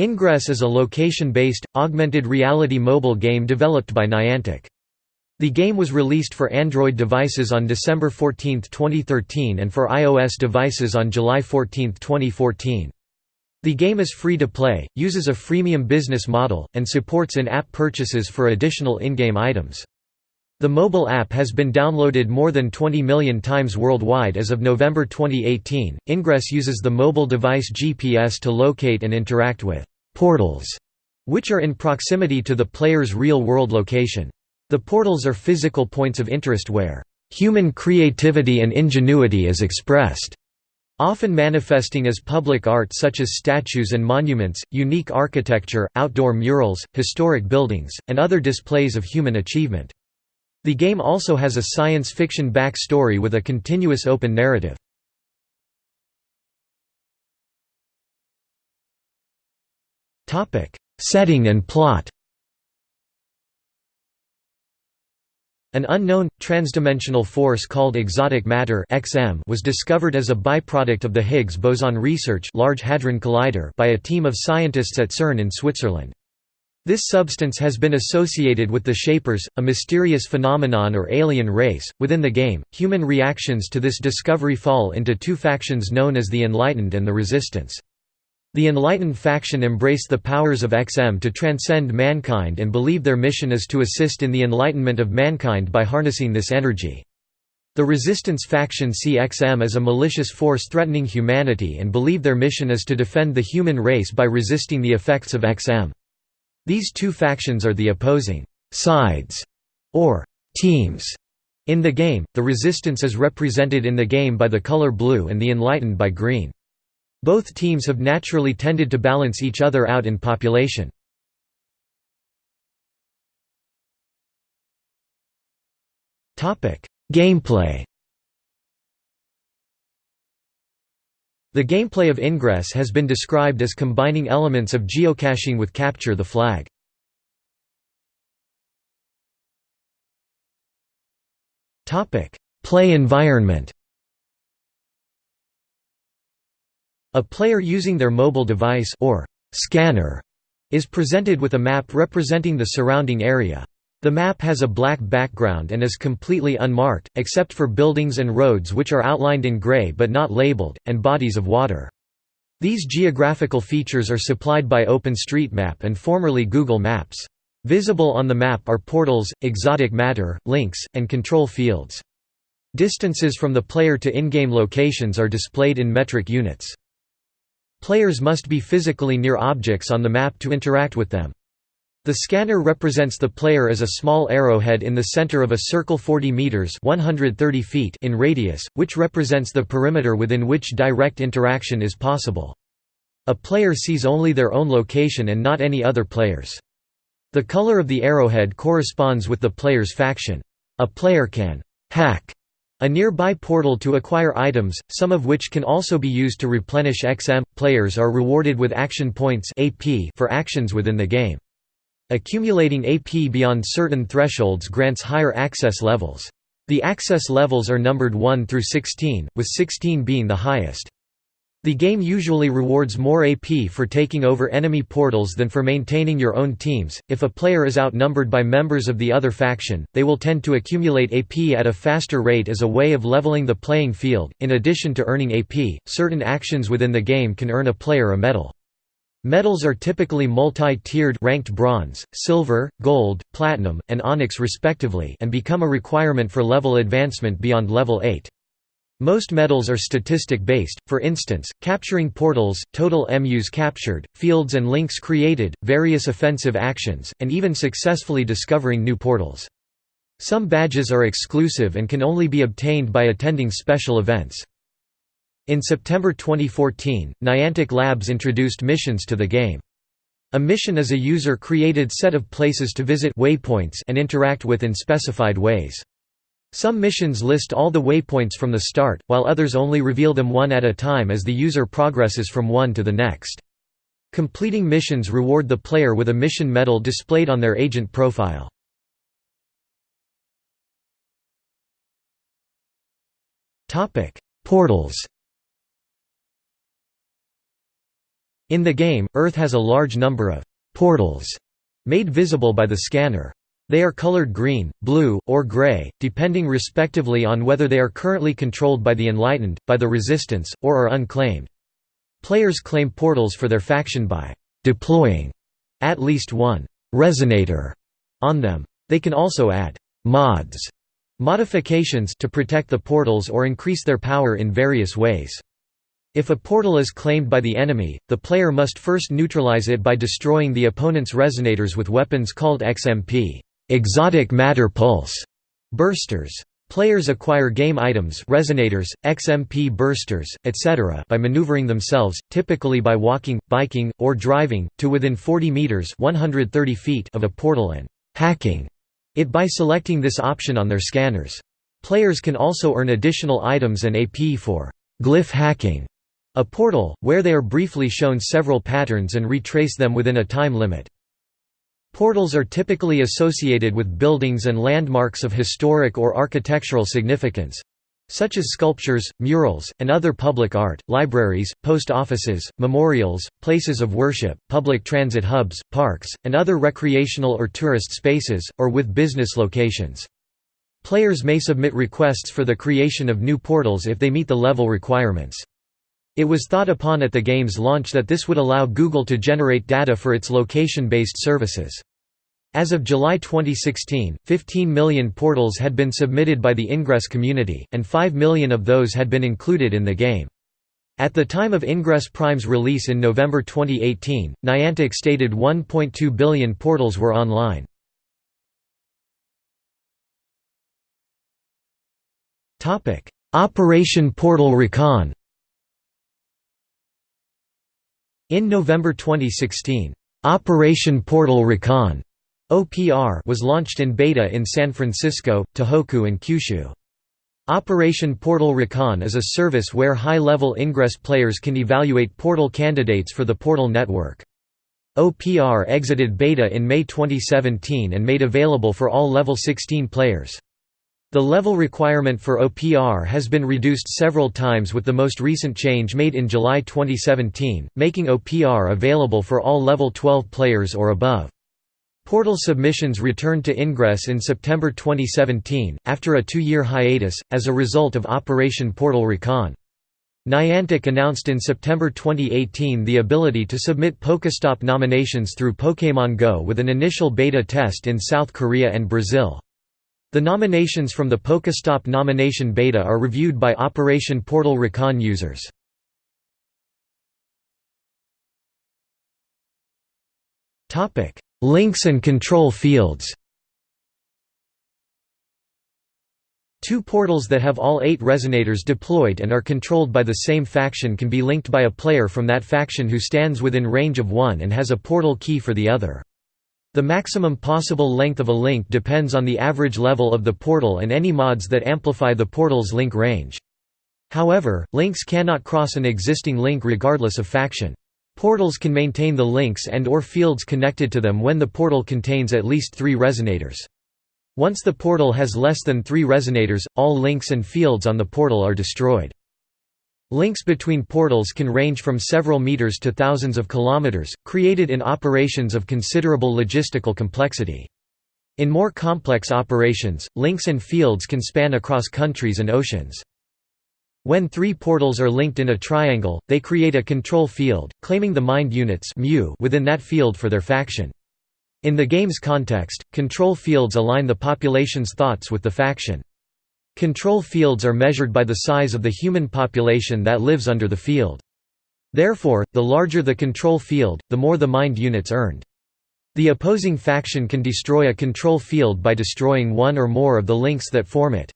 Ingress is a location-based, augmented reality mobile game developed by Niantic. The game was released for Android devices on December 14, 2013 and for iOS devices on July 14, 2014. The game is free to play, uses a freemium business model, and supports in-app purchases for additional in-game items. The mobile app has been downloaded more than 20 million times worldwide as of November 2018. Ingress uses the mobile device GPS to locate and interact with portals, which are in proximity to the player's real-world location. The portals are physical points of interest where human creativity and ingenuity is expressed, often manifesting as public art such as statues and monuments, unique architecture, outdoor murals, historic buildings, and other displays of human achievement. The game also has a science fiction backstory with a continuous open narrative. Setting and plot An unknown, transdimensional force called exotic matter (XM) was discovered as a byproduct of the Higgs boson research Large Hadron Collider by a team of scientists at CERN in Switzerland. This substance has been associated with the Shapers, a mysterious phenomenon or alien race. Within the game, human reactions to this discovery fall into two factions known as the Enlightened and the Resistance. The Enlightened faction embrace the powers of XM to transcend mankind and believe their mission is to assist in the enlightenment of mankind by harnessing this energy. The Resistance faction see XM as a malicious force threatening humanity and believe their mission is to defend the human race by resisting the effects of XM. These two factions are the opposing «sides» or «teams» in the game, the Resistance is represented in the game by the color blue and the Enlightened by green. Both teams have naturally tended to balance each other out in population. Gameplay The gameplay of Ingress has been described as combining elements of geocaching with Capture the Flag. Play environment A player using their mobile device or scanner is presented with a map representing the surrounding area. The map has a black background and is completely unmarked, except for buildings and roads which are outlined in gray but not labeled, and bodies of water. These geographical features are supplied by OpenStreetMap and formerly Google Maps. Visible on the map are portals, exotic matter, links, and control fields. Distances from the player to in-game locations are displayed in metric units. Players must be physically near objects on the map to interact with them. The scanner represents the player as a small arrowhead in the center of a circle 40 meters (130 feet) in radius, which represents the perimeter within which direct interaction is possible. A player sees only their own location and not any other players. The color of the arrowhead corresponds with the player's faction. A player can hack a nearby portal to acquire items, some of which can also be used to replenish XM. Players are rewarded with action points (AP) for actions within the game. Accumulating AP beyond certain thresholds grants higher access levels. The access levels are numbered 1 through 16, with 16 being the highest. The game usually rewards more AP for taking over enemy portals than for maintaining your own teams. If a player is outnumbered by members of the other faction, they will tend to accumulate AP at a faster rate as a way of leveling the playing field. In addition to earning AP, certain actions within the game can earn a player a medal. Medals are typically multi-tiered ranked bronze, silver, gold, platinum, and onyx respectively and become a requirement for level advancement beyond level 8. Most medals are statistic-based, for instance, capturing portals, total MUs captured, fields and links created, various offensive actions, and even successfully discovering new portals. Some badges are exclusive and can only be obtained by attending special events. In September 2014, Niantic Labs introduced missions to the game. A mission is a user-created set of places to visit waypoints and interact with in specified ways. Some missions list all the waypoints from the start, while others only reveal them one at a time as the user progresses from one to the next. Completing missions reward the player with a mission medal displayed on their agent profile. Portals In the game, Earth has a large number of «portals» made visible by the scanner. They are colored green, blue, or gray, depending respectively on whether they are currently controlled by the Enlightened, by the Resistance, or are unclaimed. Players claim portals for their faction by «deploying» at least one «resonator» on them. They can also add «mods» modifications to protect the portals or increase their power in various ways. If a portal is claimed by the enemy, the player must first neutralize it by destroying the opponent's resonators with weapons called XMP exotic matter pulse bursters. Players acquire game items resonators, XMP bursters, etc. by maneuvering themselves, typically by walking, biking, or driving, to within 40 meters 130 feet of a portal and «hacking» it by selecting this option on their scanners. Players can also earn additional items and AP for «glyph hacking» a portal, where they are briefly shown several patterns and retrace them within a time limit. Portals are typically associated with buildings and landmarks of historic or architectural significance such as sculptures, murals, and other public art, libraries, post offices, memorials, places of worship, public transit hubs, parks, and other recreational or tourist spaces, or with business locations. Players may submit requests for the creation of new portals if they meet the level requirements. It was thought upon at the game's launch that this would allow Google to generate data for its location-based services. As of July 2016, 15 million portals had been submitted by the Ingress community, and 5 million of those had been included in the game. At the time of Ingress Prime's release in November 2018, Niantic stated 1.2 billion portals were online. Operation Portal Recon In November 2016, Operation Portal Recon OPR was launched in beta in San Francisco, Tohoku and Kyushu. Operation Portal Recon is a service where high-level Ingress players can evaluate portal candidates for the Portal network. OPR exited beta in May 2017 and made available for all level 16 players. The level requirement for OPR has been reduced several times with the most recent change made in July 2017, making OPR available for all level 12 players or above. Portal submissions returned to Ingress in September 2017, after a two-year hiatus, as a result of Operation Portal Recon. Niantic announced in September 2018 the ability to submit Pokestop nominations through Pokémon Go with an initial beta test in South Korea and Brazil. The nominations from the Pokestop nomination beta are reviewed by Operation Portal Recon users. Links and control fields Two portals that have all eight resonators deployed and are controlled by the same faction can be linked by a player from that faction who stands within range of one and has a portal key for the other. The maximum possible length of a link depends on the average level of the portal and any mods that amplify the portal's link range. However, links cannot cross an existing link regardless of faction. Portals can maintain the links and or fields connected to them when the portal contains at least three resonators. Once the portal has less than three resonators, all links and fields on the portal are destroyed. Links between portals can range from several meters to thousands of kilometers, created in operations of considerable logistical complexity. In more complex operations, links and fields can span across countries and oceans. When three portals are linked in a triangle, they create a control field, claiming the mind units within that field for their faction. In the game's context, control fields align the population's thoughts with the faction. Control fields are measured by the size of the human population that lives under the field. Therefore, the larger the control field, the more the mind units earned. The opposing faction can destroy a control field by destroying one or more of the links that form it.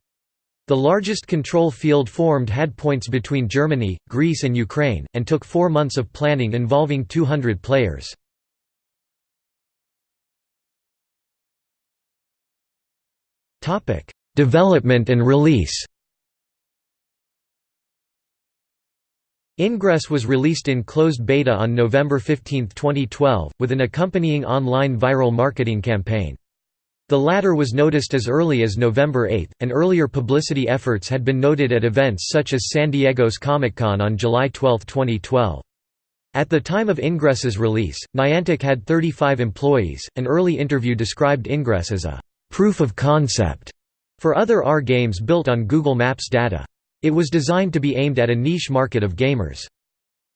The largest control field formed had points between Germany, Greece and Ukraine, and took four months of planning involving 200 players. Development and release Ingress was released in closed beta on November 15, 2012, with an accompanying online viral marketing campaign. The latter was noticed as early as November 8, and earlier publicity efforts had been noted at events such as San Diego's Comic-Con on July 12, 2012. At the time of Ingress's release, Niantic had 35 employees. An early interview described Ingress as a proof of concept for other R games built on Google Maps data. It was designed to be aimed at a niche market of gamers.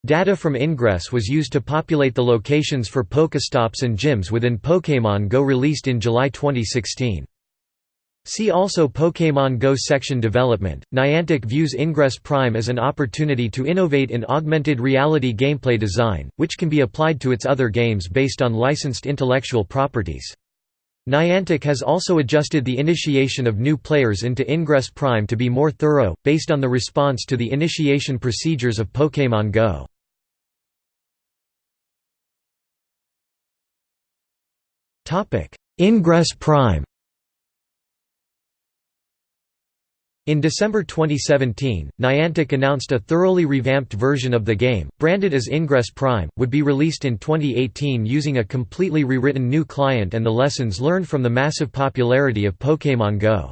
Data from Ingress was used to populate the locations for Pokestops and gyms within Pokémon Go released in July 2016. See also Pokémon Go section development. Niantic views Ingress Prime as an opportunity to innovate in augmented reality gameplay design, which can be applied to its other games based on licensed intellectual properties. Niantic has also adjusted the initiation of new players into Ingress Prime to be more thorough, based on the response to the initiation procedures of Pokémon Go. Ingress Prime In December 2017, Niantic announced a thoroughly revamped version of the game, branded as Ingress Prime, would be released in 2018 using a completely rewritten new client and the lessons learned from the massive popularity of Pokémon Go.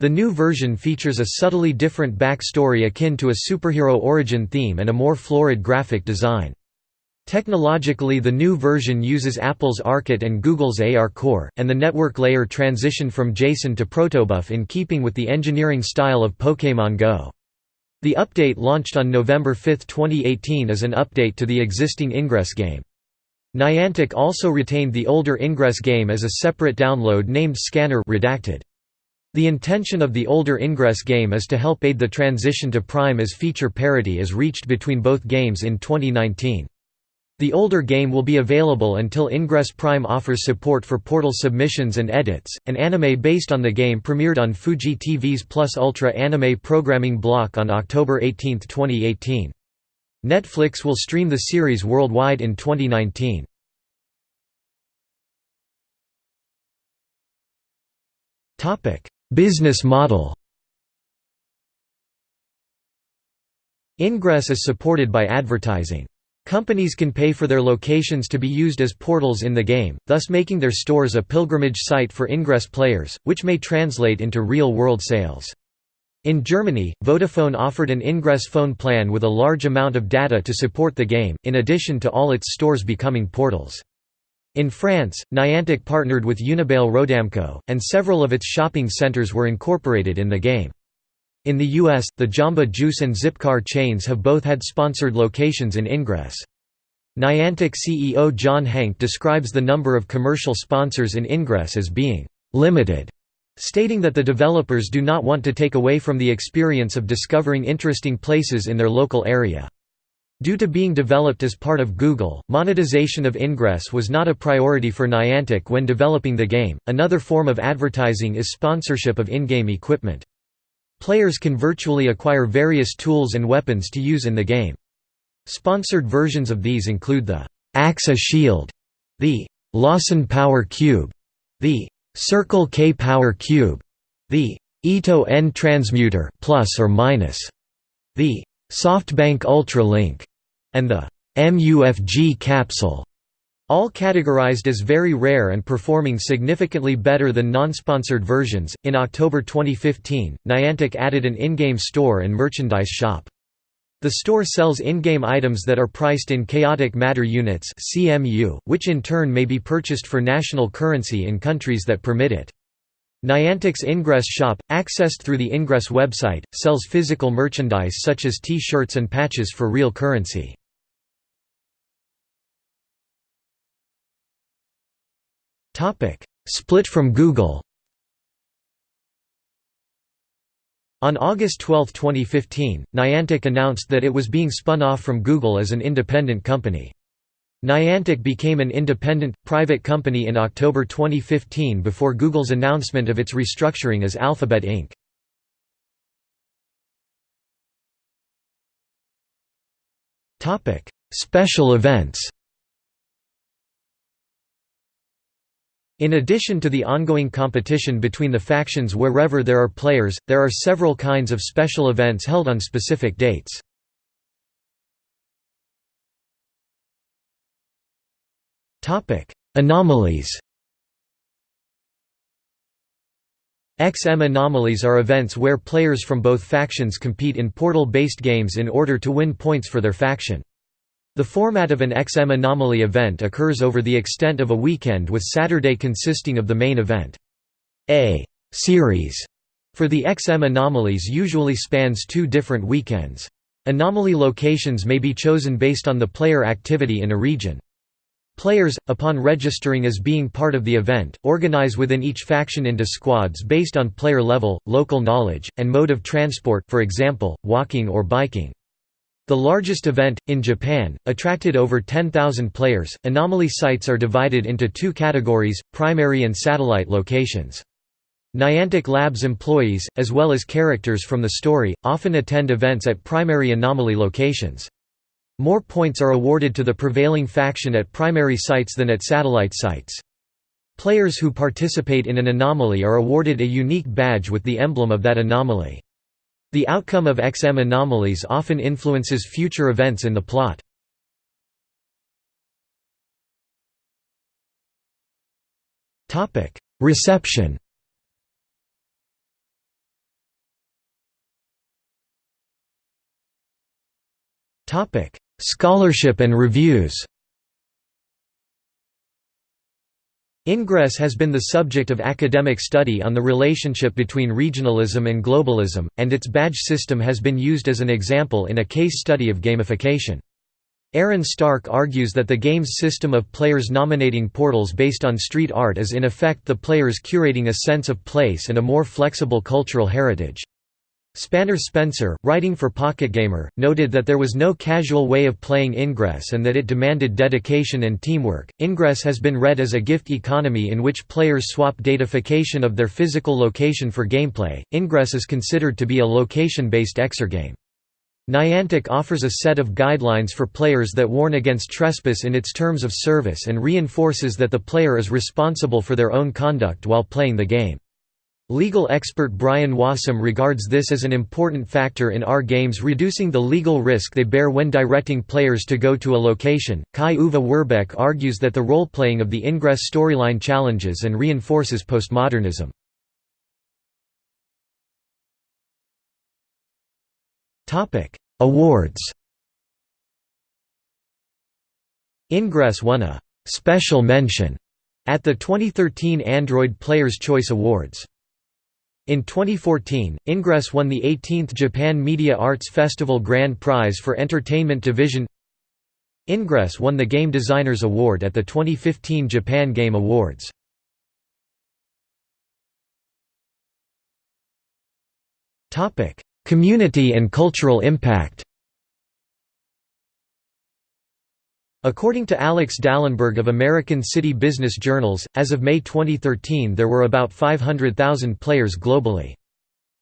The new version features a subtly different backstory akin to a superhero origin theme and a more florid graphic design. Technologically the new version uses Apple's ARKit and Google's ARCore, and the network layer transitioned from JSON to protobuf in keeping with the engineering style of Pokémon Go. The update launched on November 5, 2018 as an update to the existing Ingress game. Niantic also retained the older Ingress game as a separate download named Scanner redacted. The intention of the older Ingress game is to help aid the transition to Prime as feature parity is reached between both games in 2019. The older game will be available until Ingress Prime offers support for Portal submissions and edits. An anime based on the game premiered on Fuji TV's Plus Ultra anime programming block on October 18, 2018. Netflix will stream the series worldwide in 2019. Topic: Business model. Ingress is supported by advertising. Companies can pay for their locations to be used as portals in the game, thus making their stores a pilgrimage site for Ingress players, which may translate into real-world sales. In Germany, Vodafone offered an Ingress phone plan with a large amount of data to support the game, in addition to all its stores becoming portals. In France, Niantic partnered with Unibail Rodamco, and several of its shopping centers were incorporated in the game. In the US, the Jamba Juice and Zipcar chains have both had sponsored locations in Ingress. Niantic CEO John Hanke describes the number of commercial sponsors in Ingress as being «limited», stating that the developers do not want to take away from the experience of discovering interesting places in their local area. Due to being developed as part of Google, monetization of Ingress was not a priority for Niantic when developing the game. Another form of advertising is sponsorship of in-game equipment. Players can virtually acquire various tools and weapons to use in the game. Sponsored versions of these include the AXA Shield, the Lawson Power Cube, the Circle K Power Cube, the ITO EN Transmuter plus or minus, the SoftBank Ultralink, and the MUFG capsule. All categorized as very rare and performing significantly better than non-sponsored versions. In October 2015, Niantic added an in-game store and merchandise shop. The store sells in-game items that are priced in chaotic matter units (CMU), which in turn may be purchased for national currency in countries that permit it. Niantic's Ingress shop, accessed through the Ingress website, sells physical merchandise such as T-shirts and patches for real currency. Topic: Split from Google. On August 12, 2015, Niantic announced that it was being spun off from Google as an independent company. Niantic became an independent, private company in October 2015 before Google's announcement of its restructuring as Alphabet Inc. Special events In addition to the ongoing competition between the factions wherever there are players, there are several kinds of special events held on specific dates. Anomalies XM anomalies are events where players from both factions compete in portal-based games in order to win points for their faction. The format of an XM anomaly event occurs over the extent of a weekend with Saturday consisting of the main event. A series for the XM anomalies usually spans two different weekends. Anomaly locations may be chosen based on the player activity in a region. Players, upon registering as being part of the event, organize within each faction into squads based on player level, local knowledge, and mode of transport for example, walking or biking. The largest event, in Japan, attracted over 10,000 players. Anomaly sites are divided into two categories primary and satellite locations. Niantic Labs employees, as well as characters from the story, often attend events at primary anomaly locations. More points are awarded to the prevailing faction at primary sites than at satellite sites. Players who participate in an anomaly are awarded a unique badge with the emblem of that anomaly. The outcome of XM anomalies often influences future events in the plot. Reception Scholarship and reviews Ingress has been the subject of academic study on the relationship between regionalism and globalism, and its badge system has been used as an example in a case study of gamification. Aaron Stark argues that the game's system of players nominating portals based on street art is in effect the players curating a sense of place and a more flexible cultural heritage. Spanner Spencer, writing for Pocket Gamer, noted that there was no casual way of playing Ingress and that it demanded dedication and teamwork. Ingress has been read as a gift economy in which players swap datafication of their physical location for gameplay. Ingress is considered to be a location based exergame. Niantic offers a set of guidelines for players that warn against trespass in its terms of service and reinforces that the player is responsible for their own conduct while playing the game. Legal expert Brian Wassom regards this as an important factor in AR games reducing the legal risk they bear when directing players to go to a location. Kai Uwe Werbeck argues that the role-playing of the Ingress storyline challenges and reinforces postmodernism. Topic: Awards Ingress won a «special mention» at the 2013 Android Players' Choice Awards. In 2014, Ingress won the 18th Japan Media Arts Festival Grand Prize for Entertainment Division Ingress won the Game Designers Award at the 2015 Japan Game Awards. Community and cultural impact According to Alex Dalenberg of American City Business Journals, as of May 2013 there were about 500,000 players globally.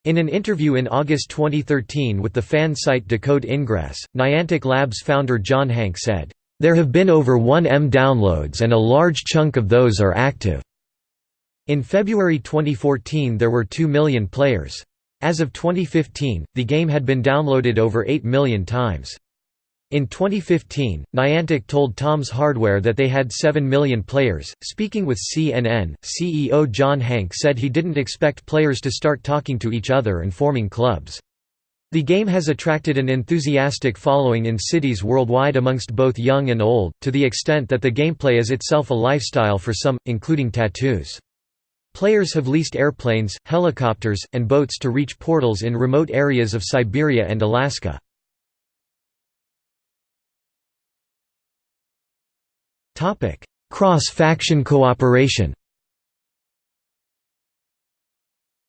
In an interview in August 2013 with the fan site Decode Ingress, Niantic Labs founder John Hanke said, "...there have been over 1M downloads and a large chunk of those are active." In February 2014 there were 2 million players. As of 2015, the game had been downloaded over 8 million times. In 2015, Niantic told Tom's Hardware that they had 7 million players. Speaking with CNN, CEO John Hanke said he didn't expect players to start talking to each other and forming clubs. The game has attracted an enthusiastic following in cities worldwide amongst both young and old, to the extent that the gameplay is itself a lifestyle for some, including tattoos. Players have leased airplanes, helicopters, and boats to reach portals in remote areas of Siberia and Alaska. Cross-faction cooperation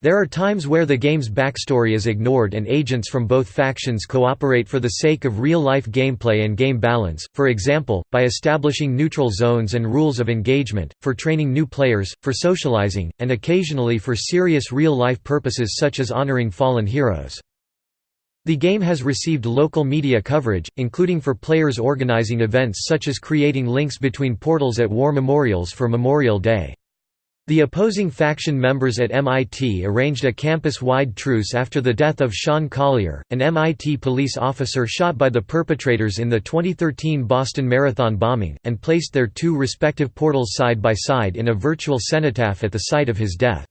There are times where the game's backstory is ignored and agents from both factions cooperate for the sake of real-life gameplay and game balance, for example, by establishing neutral zones and rules of engagement, for training new players, for socializing, and occasionally for serious real-life purposes such as honoring fallen heroes. The game has received local media coverage, including for players organizing events such as creating links between portals at war memorials for Memorial Day. The opposing faction members at MIT arranged a campus-wide truce after the death of Sean Collier, an MIT police officer shot by the perpetrators in the 2013 Boston Marathon bombing, and placed their two respective portals side by side in a virtual cenotaph at the site of his death.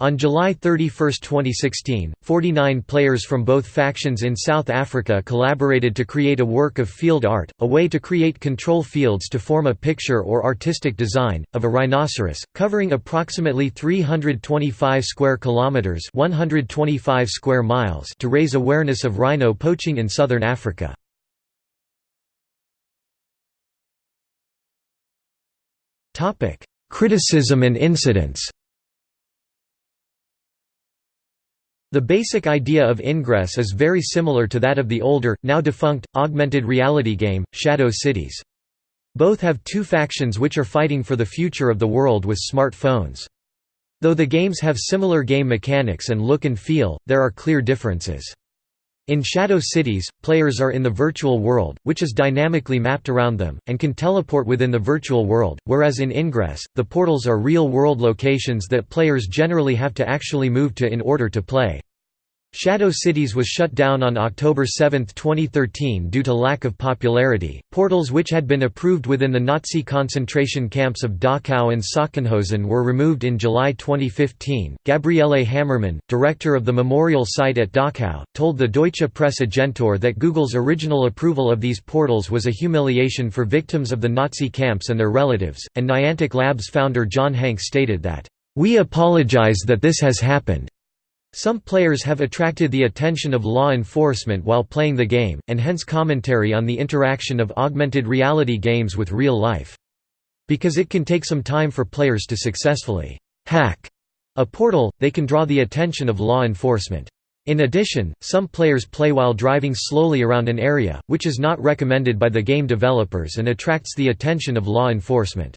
On July 31, 2016, 49 players from both factions in South Africa collaborated to create a work of field art, a way to create control fields to form a picture or artistic design, of a rhinoceros, covering approximately 325 square kilometers 125 square miles to raise awareness of rhino poaching in southern Africa. Criticism and incidents The basic idea of Ingress is very similar to that of the older, now defunct, augmented reality game, Shadow Cities. Both have two factions which are fighting for the future of the world with smartphones. Though the games have similar game mechanics and look and feel, there are clear differences. In Shadow Cities, players are in the virtual world, which is dynamically mapped around them, and can teleport within the virtual world, whereas in Ingress, the portals are real-world locations that players generally have to actually move to in order to play. Shadow Cities was shut down on October 7, 2013 due to lack of popularity. Portals which had been approved within the Nazi concentration camps of Dachau and Sachsenhausen were removed in July 2015. Gabriele Hammermann, director of the memorial site at Dachau, told the Deutsche Presse-Agentur that Google's original approval of these portals was a humiliation for victims of the Nazi camps and their relatives, and Niantic Labs founder John Hanke stated that, We apologize that this has happened. Some players have attracted the attention of law enforcement while playing the game, and hence commentary on the interaction of augmented reality games with real life. Because it can take some time for players to successfully hack a portal, they can draw the attention of law enforcement. In addition, some players play while driving slowly around an area, which is not recommended by the game developers and attracts the attention of law enforcement.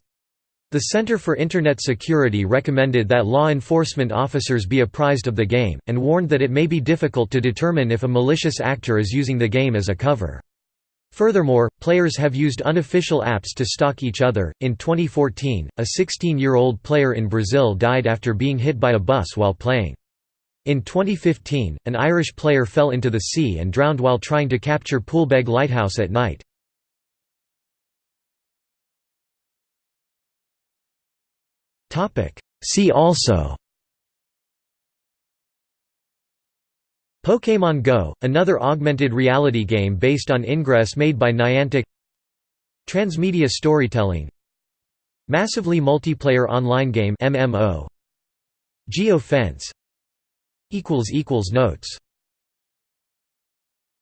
The Center for Internet Security recommended that law enforcement officers be apprised of the game, and warned that it may be difficult to determine if a malicious actor is using the game as a cover. Furthermore, players have used unofficial apps to stalk each other. In 2014, a 16 year old player in Brazil died after being hit by a bus while playing. In 2015, an Irish player fell into the sea and drowned while trying to capture Poolbeg Lighthouse at night. See also. Pokémon Go, another augmented reality game based on Ingress made by Niantic. Transmedia storytelling. Massively multiplayer online game MMO Geo Fence Notes